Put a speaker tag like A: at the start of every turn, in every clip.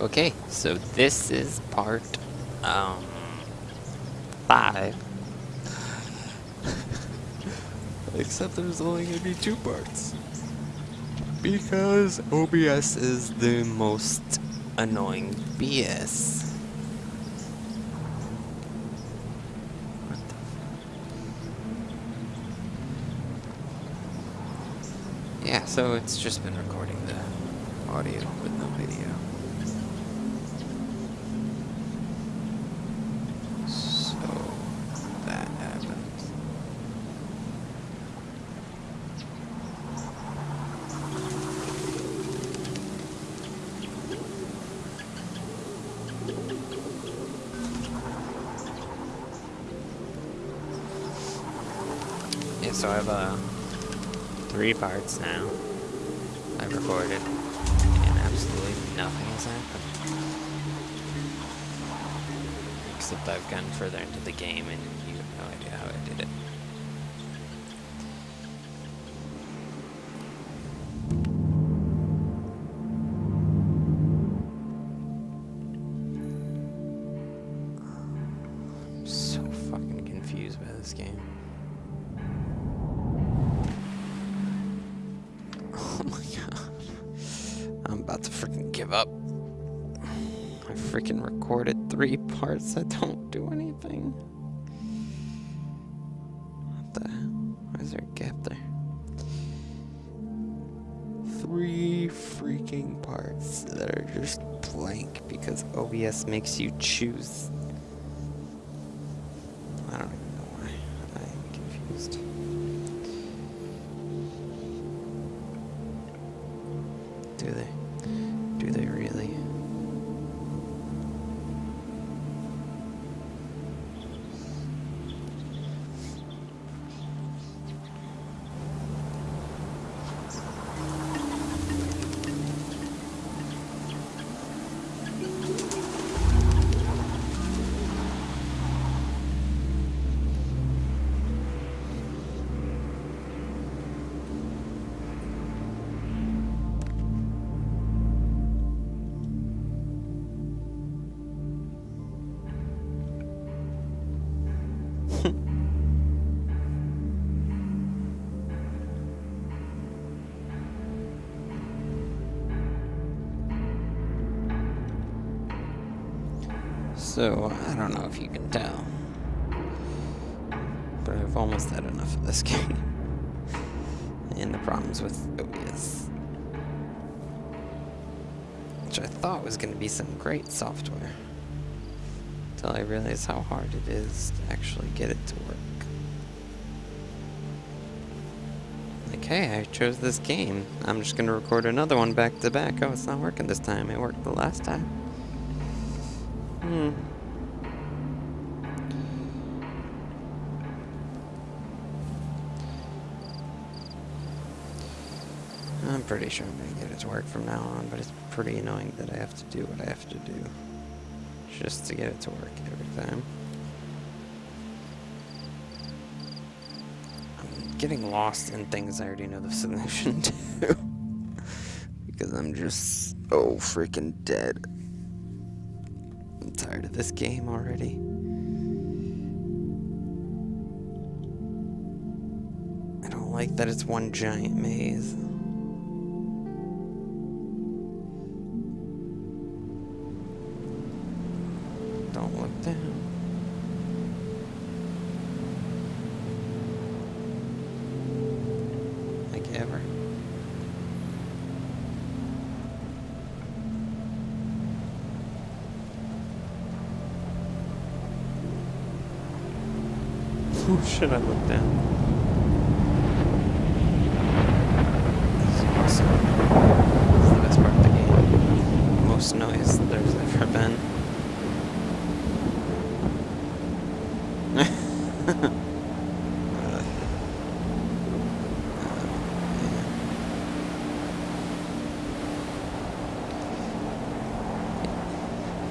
A: Okay, so this is part um five. Except there's only gonna be two parts. Because OBS is the most annoying BS. What the f- Yeah, so it's just been recording the audio with no video. So that happens. Yeah, so I have uh, three parts now. I've recorded, and absolutely nothing has happened. Except I've gotten further into the game, and you have no idea how I did it. About to freaking give up. I freaking recorded three parts that don't do anything. What the Why is there a gap there? Three freaking parts that are just blank because OBS makes you choose. So, I don't know if you can tell, but I've almost had enough of this game. and the problems with OBS. Which I thought was going to be some great software. Until I realized how hard it is to actually get it to work. Like, hey, I chose this game. I'm just going to record another one back to back. Oh, it's not working this time. It worked the last time. Hmm. I'm pretty sure I'm gonna get it to work from now on, but it's pretty annoying that I have to do what I have to do just to get it to work every time. I'm getting lost in things I already know the solution to. because I'm just so freaking dead. Tired of this game already. I don't like that it's one giant maze. Don't look down. Oh shit, I look down. This is awesome. Is the best part of the game. Most noise there's ever been.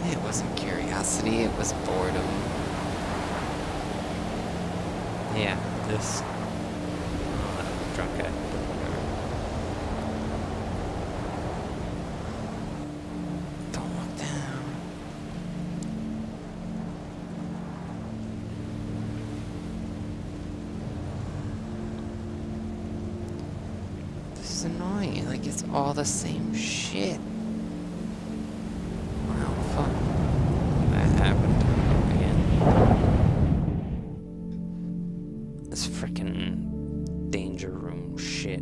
A: It wasn't curiosity, it was boredom. Yeah, this uh, This is annoying. Like, it's all the same shit. Shit.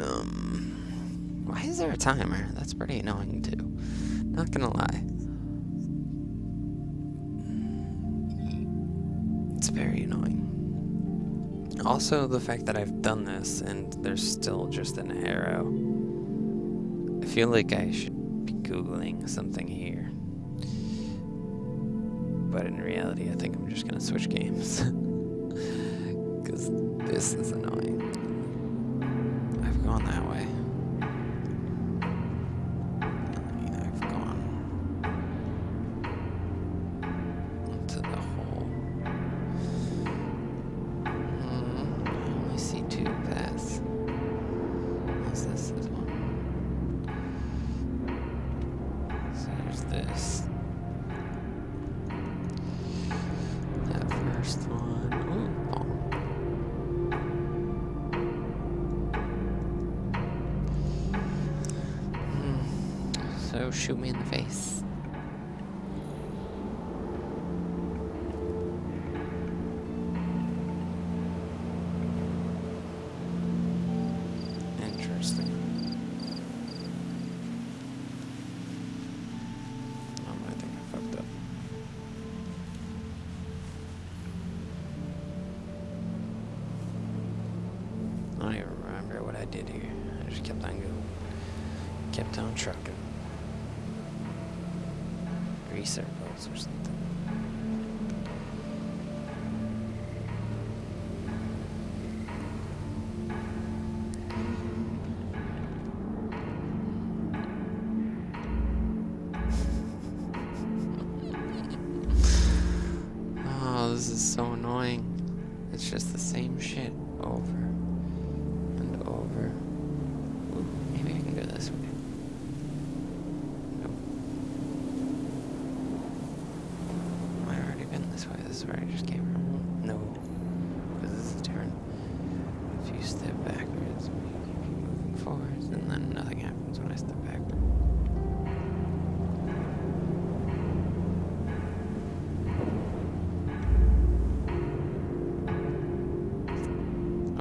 A: Um, why is there a timer? That's pretty annoying too. Not gonna lie. It's very annoying. Also, the fact that I've done this and there's still just an arrow. I feel like I should Googling something here. But in reality, I think I'm just gonna switch games. Because this is annoying. I've gone that way. First one. Oh. Hmm. So shoot me in the face. Did here. I just kept on going. Kept on trucking. Three circles or something. Oh, this is so annoying. It's just the same shit over and over. Ooh, maybe I can go this way. Nope. I've already been this is where I just came from. No. Because this is different. If you step backwards, you keep moving forwards, and then nothing happens when I step backward.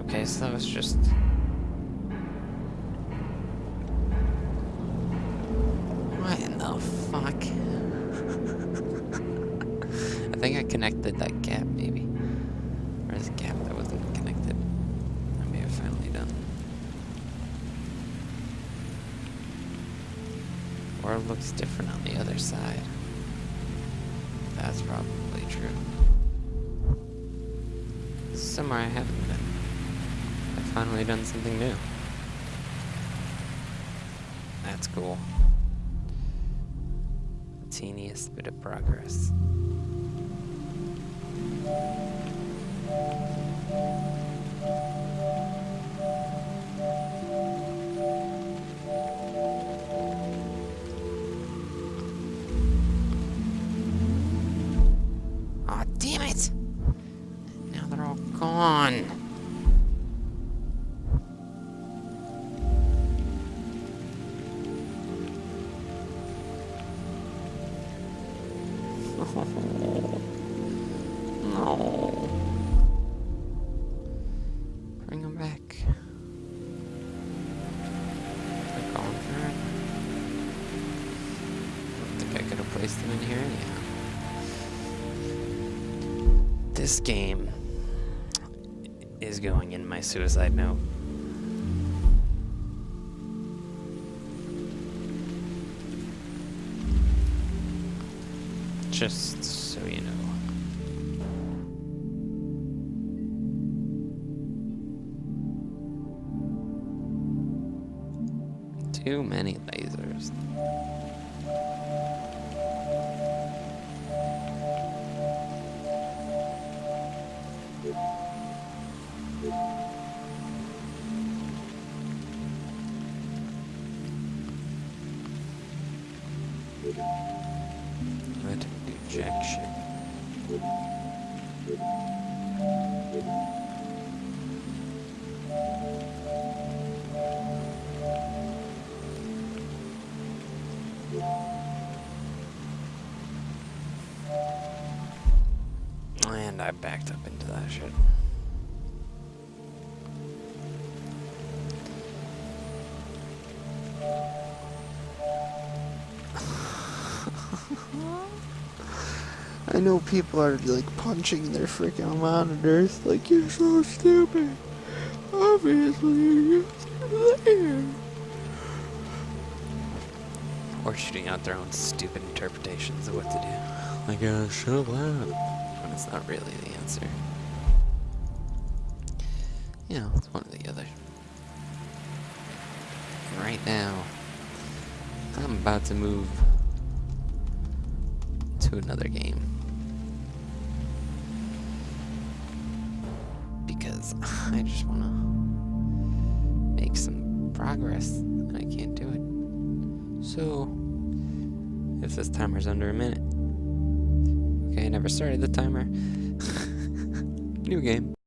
A: Okay, so that was just. Or it looks different on the other side. That's probably true. Somewhere I haven't been. I've finally done something new. That's cool. Teeniest bit of progress. Gone. No. Bring them back. They're gone. I think I could have placed them in here anyhow. This game is going in my suicide note. Just so you know. Too many lasers. Do jack. And I backed up into that shit. People are like punching their freaking monitors, like you're so stupid. Obviously, you're there. Or shooting out their own stupid interpretations of what to do. Like, uh, shut up loud. When it's not really the answer. You know, it's one or the other. Right now, I'm about to move to another game. Because I just want to make some progress, and I can't do it. So, if this timer's under a minute. Okay, I never started the timer. New game.